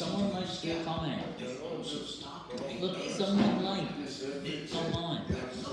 Someone like Gail Palmer. Look at someone like